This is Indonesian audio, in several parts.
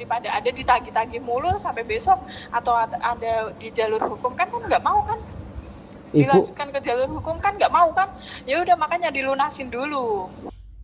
daripada ada ditagih-tagih mulu sampai besok atau ada di jalur hukum kan kan nggak mau kan? Dilanjutkan ke jalur hukum kan nggak mau kan? Ya udah makanya dilunasin dulu.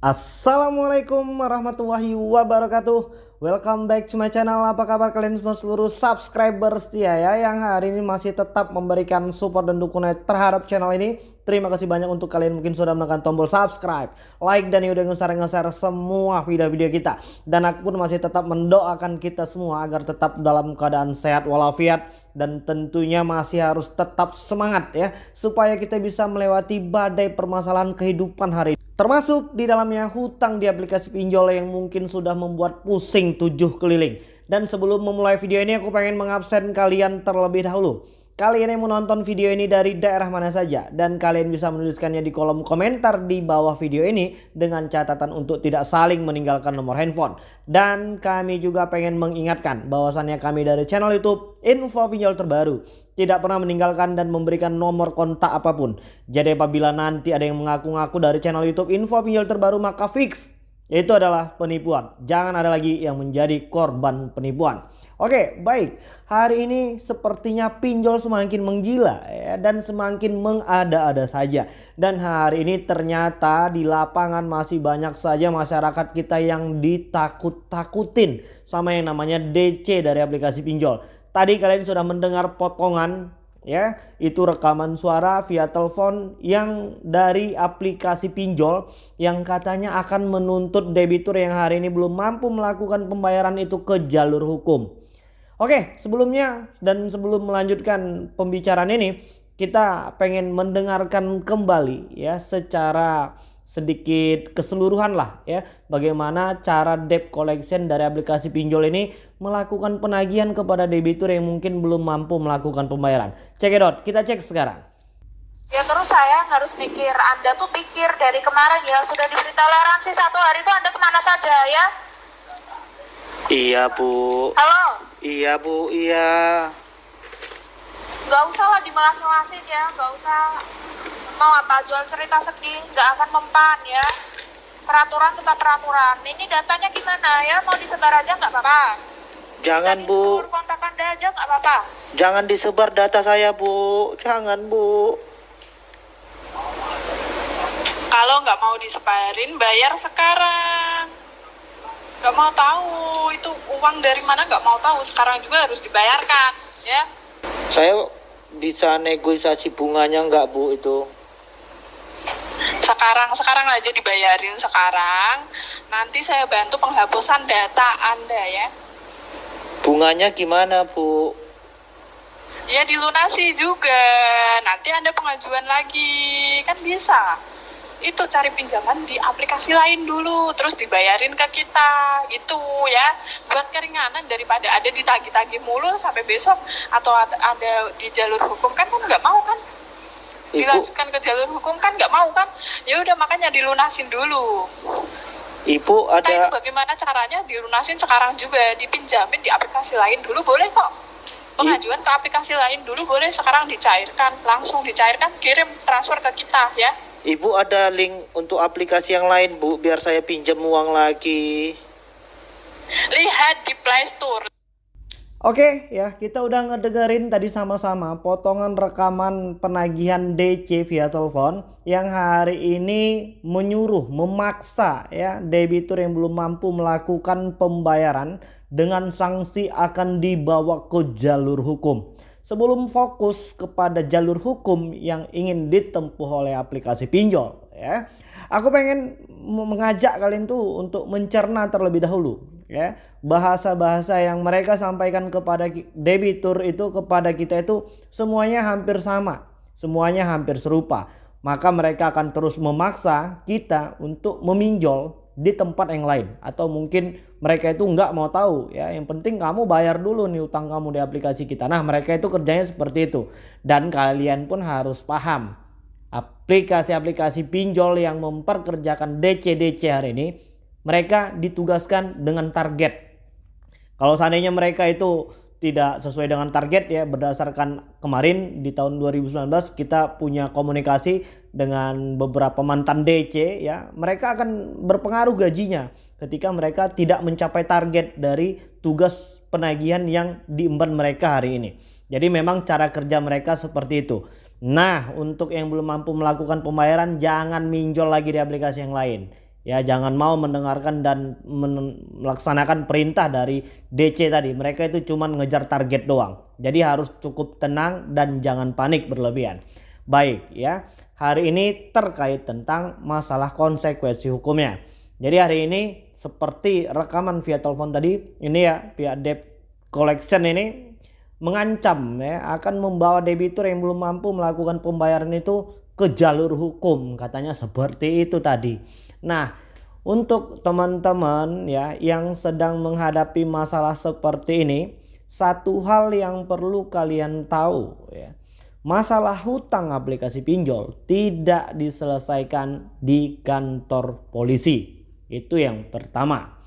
Assalamualaikum warahmatullahi wabarakatuh. Welcome back to my channel. Apa kabar kalian semua seluruh subscriber setia ya Yang hari ini masih tetap memberikan support dan dukungan terhadap channel ini Terima kasih banyak untuk kalian mungkin sudah menekan tombol subscribe Like dan udah nge-share semua video-video kita Dan aku pun masih tetap mendoakan kita semua Agar tetap dalam keadaan sehat walafiat Dan tentunya masih harus tetap semangat ya Supaya kita bisa melewati badai permasalahan kehidupan hari ini Termasuk di dalamnya hutang di aplikasi pinjol yang mungkin sudah membuat pusing tujuh keliling. Dan sebelum memulai video ini aku pengen mengabsen kalian terlebih dahulu. Kalian yang menonton video ini dari daerah mana saja dan kalian bisa menuliskannya di kolom komentar di bawah video ini dengan catatan untuk tidak saling meninggalkan nomor handphone. Dan kami juga pengen mengingatkan bahwasannya kami dari channel YouTube Info Pinjol Terbaru tidak pernah meninggalkan dan memberikan nomor kontak apa pun. Jadi apabila nanti ada yang mengaku-ngaku dari channel YouTube Info Pinjol Terbaru maka fix itu adalah penipuan. Jangan ada lagi yang menjadi korban penipuan. Oke, baik. Hari ini sepertinya pinjol semakin menggila ya, dan semakin mengada-ada saja. Dan hari ini ternyata di lapangan masih banyak saja masyarakat kita yang ditakut-takutin sama yang namanya DC dari aplikasi pinjol. Tadi kalian sudah mendengar potongan ya itu rekaman suara via telepon yang dari aplikasi pinjol yang katanya akan menuntut debitur yang hari ini belum mampu melakukan pembayaran itu ke jalur hukum. Oke, sebelumnya dan sebelum melanjutkan pembicaraan ini, kita pengen mendengarkan kembali ya secara sedikit keseluruhan lah ya bagaimana cara debt collection dari aplikasi pinjol ini melakukan penagihan kepada debitur yang mungkin belum mampu melakukan pembayaran. Check it out, kita cek sekarang. Ya terus saya harus mikir, Anda tuh pikir dari kemarin ya sudah diberi toleransi satu hari itu Anda ke mana saja ya? Iya bu. Halo? Iya bu, iya. Gak usah lah dimelas-melasin ya, gak usah mau apa jual cerita sedih, gak akan mempan ya. Peraturan tetap peraturan. Ini datanya gimana ya? Mau disebar aja nggak apa-apa. Jangan bu. kontak anda aja nggak apa-apa. Jangan disebar data saya bu, jangan bu. Kalau nggak mau disebarin, bayar sekarang nggak mau tahu itu uang dari mana nggak mau tahu. Sekarang juga harus dibayarkan ya. Saya bisa negosiasi bunganya nggak bu itu? Sekarang sekarang aja dibayarin sekarang. Nanti saya bantu penghapusan data anda ya. Bunganya gimana bu? Ya dilunasi juga. Nanti anda pengajuan lagi. Kan bisa itu cari pinjaman di aplikasi lain dulu terus dibayarin ke kita gitu ya. Buat keringanan daripada ada ditagih-tagih mulu sampai besok atau ada di jalur hukum kan kan nggak mau kan? Dilanjutkan ke jalur hukum kan nggak mau kan? Ya udah makanya dilunasin dulu. Ibu ada Nah, itu bagaimana caranya dilunasin sekarang juga dipinjamin di aplikasi lain dulu boleh kok. Pengajuan ke aplikasi lain dulu boleh sekarang dicairkan langsung dicairkan kirim transfer ke kita ya Ibu ada link untuk aplikasi yang lain Bu biar saya pinjam uang lagi. Lihat di Play Store. Oke ya kita udah ngedengerin tadi sama-sama potongan rekaman penagihan DC via telepon yang hari ini menyuruh memaksa ya debitur yang belum mampu melakukan pembayaran dengan sanksi akan dibawa ke jalur hukum sebelum fokus kepada jalur hukum yang ingin ditempuh oleh aplikasi pinjol ya. Aku pengen mengajak kalian tuh untuk mencerna terlebih dahulu ya. Bahasa-bahasa yang mereka sampaikan kepada debitur itu kepada kita itu semuanya hampir sama, semuanya hampir serupa. Maka mereka akan terus memaksa kita untuk meminjol di tempat yang lain atau mungkin mereka itu nggak mau tahu ya. Yang penting kamu bayar dulu nih utang kamu di aplikasi kita. Nah mereka itu kerjanya seperti itu. Dan kalian pun harus paham aplikasi-aplikasi pinjol yang memperkerjakan DC-DC hari ini mereka ditugaskan dengan target. Kalau seandainya mereka itu tidak sesuai dengan target ya berdasarkan kemarin di tahun 2019 kita punya komunikasi dengan beberapa mantan DC ya. Mereka akan berpengaruh gajinya ketika mereka tidak mencapai target dari tugas penagihan yang diemban mereka hari ini. Jadi memang cara kerja mereka seperti itu. Nah untuk yang belum mampu melakukan pembayaran jangan minjol lagi di aplikasi yang lain Ya jangan mau mendengarkan dan melaksanakan perintah dari DC tadi. Mereka itu cuma ngejar target doang. Jadi harus cukup tenang dan jangan panik berlebihan. Baik ya. Hari ini terkait tentang masalah konsekuensi hukumnya. Jadi hari ini seperti rekaman via telepon tadi. Ini ya pihak debt collection ini mengancam ya akan membawa debitur yang belum mampu melakukan pembayaran itu ke jalur hukum katanya seperti itu tadi. Nah, untuk teman-teman ya yang sedang menghadapi masalah seperti ini, satu hal yang perlu kalian tahu ya. Masalah hutang aplikasi pinjol tidak diselesaikan di kantor polisi. Itu yang pertama.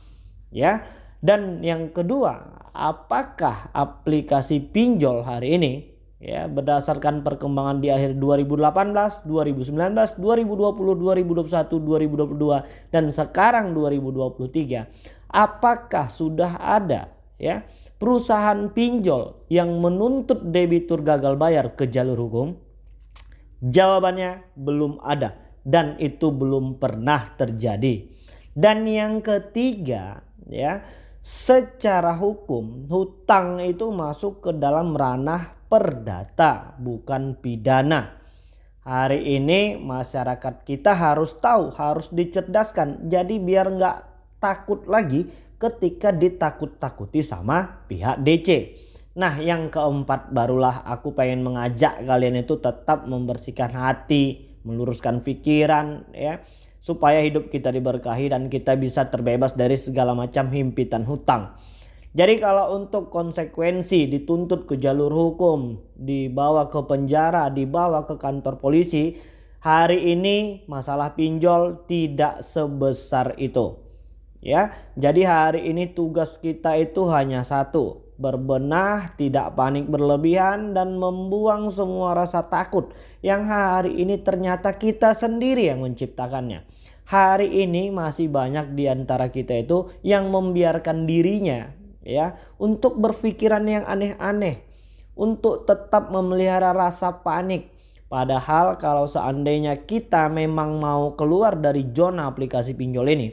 Ya. Dan yang kedua, apakah aplikasi pinjol hari ini ya berdasarkan perkembangan di akhir 2018, 2019, 2020, 2021, 2022 dan sekarang 2023 apakah sudah ada ya perusahaan pinjol yang menuntut debitur gagal bayar ke jalur hukum? Jawabannya belum ada dan itu belum pernah terjadi. Dan yang ketiga ya secara hukum hutang itu masuk ke dalam ranah perdata bukan pidana. Hari ini masyarakat kita harus tahu, harus dicerdaskan. Jadi biar nggak takut lagi ketika ditakut-takuti sama pihak DC. Nah yang keempat barulah aku pengen mengajak kalian itu tetap membersihkan hati, meluruskan pikiran ya. Supaya hidup kita diberkahi dan kita bisa terbebas dari segala macam himpitan hutang. Jadi kalau untuk konsekuensi dituntut ke jalur hukum, dibawa ke penjara, dibawa ke kantor polisi, hari ini masalah pinjol tidak sebesar itu. Ya, jadi hari ini tugas kita itu hanya satu, berbenah, tidak panik berlebihan dan membuang semua rasa takut yang hari ini ternyata kita sendiri yang menciptakannya. Hari ini masih banyak di antara kita itu yang membiarkan dirinya ya untuk berpikiran yang aneh-aneh untuk tetap memelihara rasa panik. Padahal kalau seandainya kita memang mau keluar dari zona aplikasi pinjol ini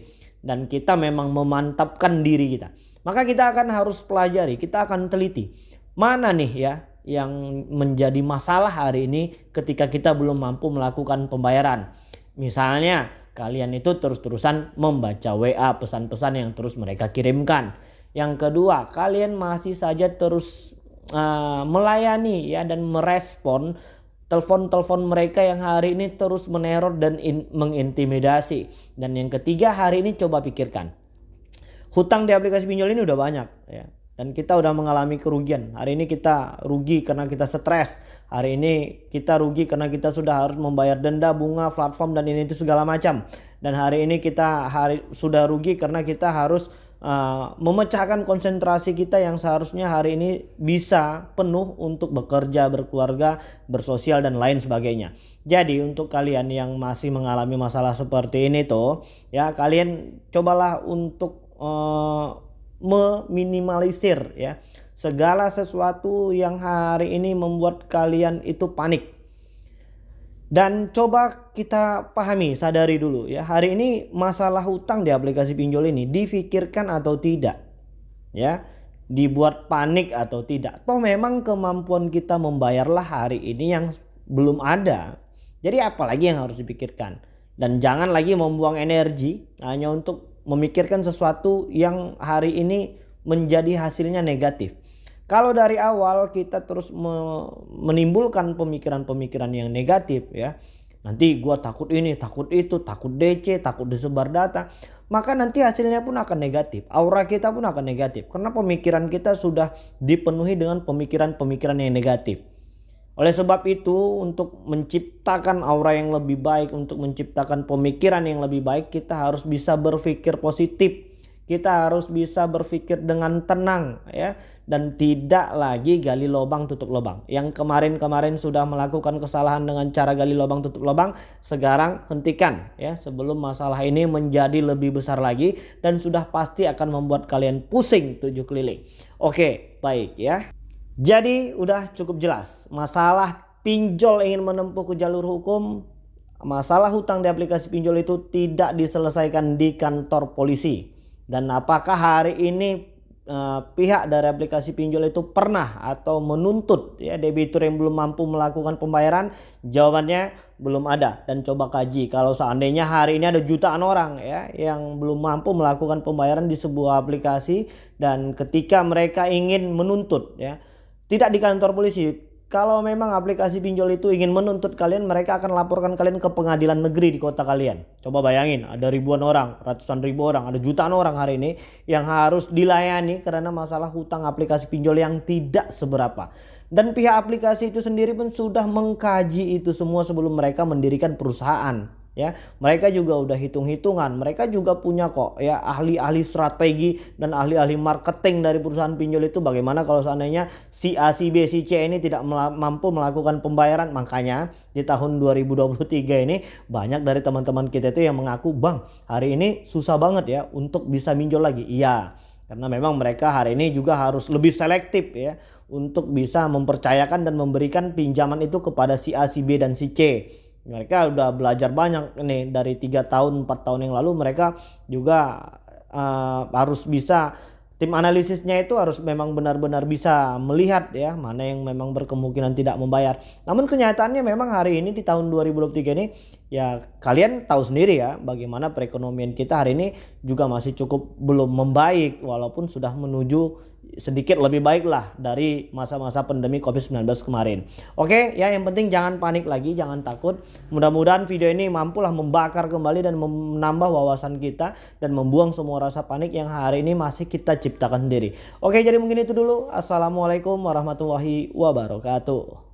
dan kita memang memantapkan diri kita maka kita akan harus pelajari kita akan teliti mana nih ya yang menjadi masalah hari ini ketika kita belum mampu melakukan pembayaran. Misalnya kalian itu terus-terusan membaca WA pesan-pesan yang terus mereka kirimkan yang kedua, kalian masih saja terus uh, melayani ya dan merespon telepon-telepon mereka yang hari ini terus meneror dan in, mengintimidasi. Dan yang ketiga, hari ini coba pikirkan. Hutang di aplikasi pinjol ini udah banyak ya. Dan kita udah mengalami kerugian. Hari ini kita rugi karena kita stres. Hari ini kita rugi karena kita sudah harus membayar denda, bunga, platform dan ini itu segala macam. Dan hari ini kita hari sudah rugi karena kita harus uh, memecahkan konsentrasi kita yang seharusnya hari ini bisa penuh untuk bekerja, berkeluarga, bersosial dan lain sebagainya. Jadi untuk kalian yang masih mengalami masalah seperti ini tuh ya kalian cobalah untuk uh, meminimalisir ya segala sesuatu yang hari ini membuat kalian itu panik dan coba kita pahami, sadari dulu ya. Hari ini masalah hutang di aplikasi pinjol ini difikirkan atau tidak. Ya, dibuat panik atau tidak. Toh memang kemampuan kita membayarlah hari ini yang belum ada. Jadi apalagi yang harus dipikirkan. Dan jangan lagi membuang energi hanya untuk memikirkan sesuatu yang hari ini menjadi hasilnya negatif. Kalau dari awal kita terus menimbulkan pemikiran-pemikiran yang negatif ya. Nanti gua takut ini, takut itu, takut DC, takut disebar data. Maka nanti hasilnya pun akan negatif. Aura kita pun akan negatif. Karena pemikiran kita sudah dipenuhi dengan pemikiran-pemikiran yang negatif. Oleh sebab itu untuk menciptakan aura yang lebih baik, untuk menciptakan pemikiran yang lebih baik kita harus bisa berpikir positif Kita harus bisa berpikir dengan tenang ya dan tidak lagi gali lubang tutup lubang. Yang kemarin-kemarin sudah melakukan kesalahan dengan cara gali lubang tutup lubang, sekarang hentikan ya sebelum masalah ini menjadi lebih besar lagi dan sudah pasti akan membuat kalian pusing tujuh keliling. Oke, baik ya. Jadi udah cukup jelas masalah pinjol ingin menempuh ke jalur hukum masalah hutang di aplikasi pinjol itu tidak diselesaikan di kantor polisi dan apakah hari ini uh, pihak dari aplikasi pinjol itu pernah atau menuntut ya debitur yang belum mampu melakukan pembayaran? Jawabannya belum ada dan coba kaji kalau seandainya hari ini ada jutaan orang ya yang belum mampu melakukan pembayaran di sebuah aplikasi dan ketika mereka ingin menuntut ya tidak di kantor polisi kalau memang aplikasi pinjol itu ingin menuntut kalian, mereka akan laporkan kalian ke pengadilan negeri di kota kalian. Coba bayangin, ada ribuan orang, ratusan ribu orang, ada jutaan orang hari ini yang harus dilayani karena masalah hutang aplikasi pinjol yang tidak seberapa. Dan pihak aplikasi itu sendiri pun sudah mengkaji itu semua sebelum mereka mendirikan perusahaan ya mereka juga udah hitung-hitungan. Mereka juga punya kok ya ahli-ahli strategi dan ahli-ahli marketing dari perusahaan pinjol itu. Bagaimana kalau seandainya si A si B si C ini tidak mampu melakukan pembayaran? Makanya di tahun 2023 ini banyak dari teman-teman kita itu yang mengaku bang hari ini susah banget ya untuk bisa minjol lagi. Iya karena memang mereka hari ini juga harus lebih selektif ya untuk bisa mempercayakan dan memberikan pinjaman itu kepada si A si B dan si C mereka udah belajar banyak nih dari tiga tahun empat tahun yang lalu mereka juga uh, harus bisa tim analisisnya itu harus memang benar-benar bisa melihat ya mana yang memang berkemungkinan tidak membayar. Namun kenyataannya memang hari ini di tahun 2023 ini ya kalian tahu sendiri ya bagaimana perekonomian kita hari ini juga masih cukup belum membaik walaupun sudah menuju sedikit lebih baik lah dari masa-masa pandemi COVID-19 kemarin. Oke ya yang penting jangan panik lagi, jangan takut. Mudah-mudahan video ini mampulah membakar kembali dan menambah wawasan kita dan membuang semua rasa panik yang hari ini masih kita ciptakan sendiri. Oke jadi mungkin itu dulu. Assalamualaikum warahmatullahi wabarakatuh.